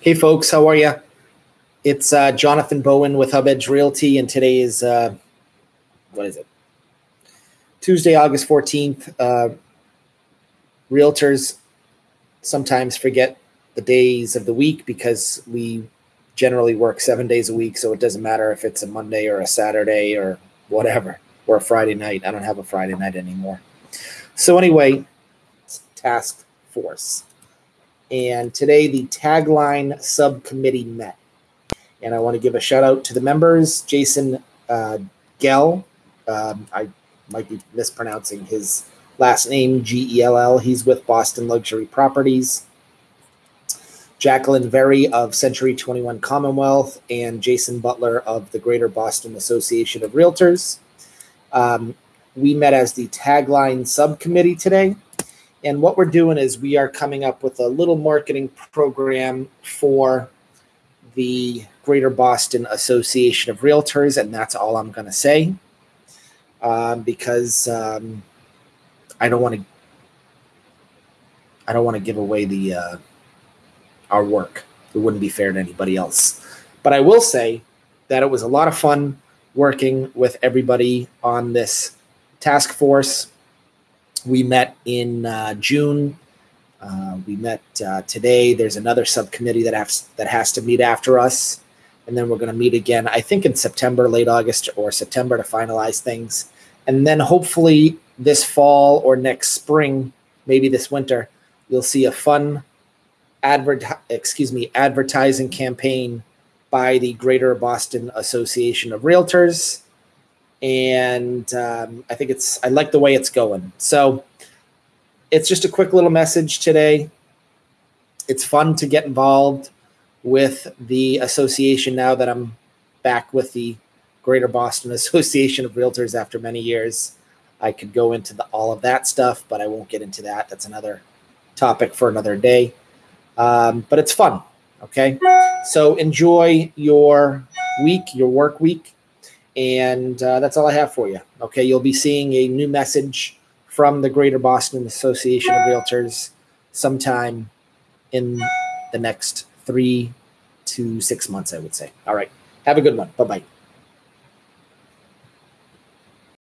Hey, folks, how are you? It's uh, Jonathan Bowen with Hub Edge Realty, and today is uh, what is it? Tuesday, August 14th. Uh, realtors sometimes forget the days of the week because we generally work seven days a week, so it doesn't matter if it's a Monday or a Saturday or whatever, or a Friday night. I don't have a Friday night anymore. So, anyway, task force. And today the tagline subcommittee met. And I want to give a shout out to the members Jason uh, Gell. Um, I might be mispronouncing his last name, G E L L. He's with Boston Luxury Properties. Jacqueline Very of Century 21 Commonwealth, and Jason Butler of the Greater Boston Association of Realtors. Um, we met as the tagline subcommittee today. And what we're doing is we are coming up with a little marketing program for the Greater Boston Association of Realtors, and that's all I'm going to say um, because um, I don't want to. I don't want to give away the uh, our work. It wouldn't be fair to anybody else. But I will say that it was a lot of fun working with everybody on this task force we met in uh, June. Uh, we met uh, today. There's another subcommittee that has that has to meet after us, and then we're going to meet again. I think in September, late August or September, to finalize things, and then hopefully this fall or next spring, maybe this winter, you'll see a fun advert excuse me advertising campaign by the Greater Boston Association of Realtors and um, I think it's I like the way it's going. So it's just a quick little message today. It's fun to get involved with the association now that I'm back with the Greater Boston Association of Realtors after many years. I could go into the, all of that stuff, but I won't get into that. That's another topic for another day. Um, but it's fun. Okay. So enjoy your week, your work week. And uh, that's all I have for you. Okay, you'll be seeing a new message from the Greater Boston Association of Realtors sometime in the next three to six months, I would say. All right, have a good one. Bye bye.